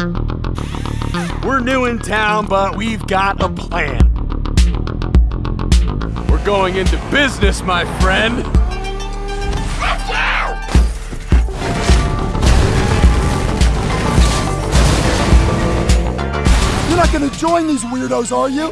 We're new in town, but we've got a plan. We're going into business, my friend. You're not gonna join these weirdos, are you?